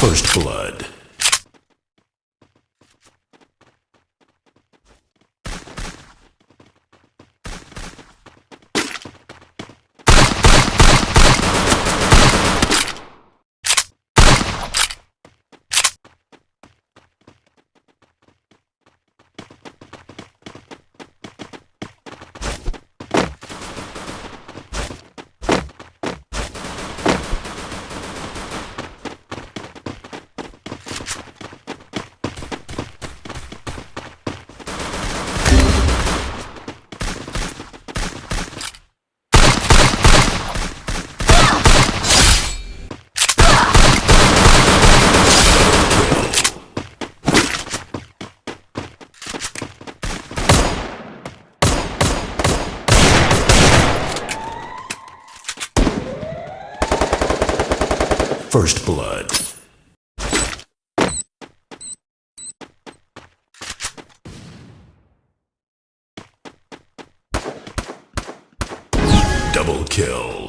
First Blood. First Blood. Double kill.